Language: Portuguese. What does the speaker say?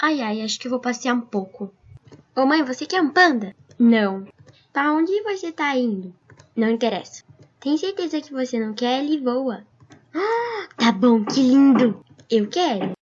Ai, ai, acho que vou passear um pouco. Ô mãe, você quer um panda? Não. Pra onde você tá indo? Não interessa. Tem certeza que você não quer? Ele voa. Ah, tá bom, que lindo. Eu quero.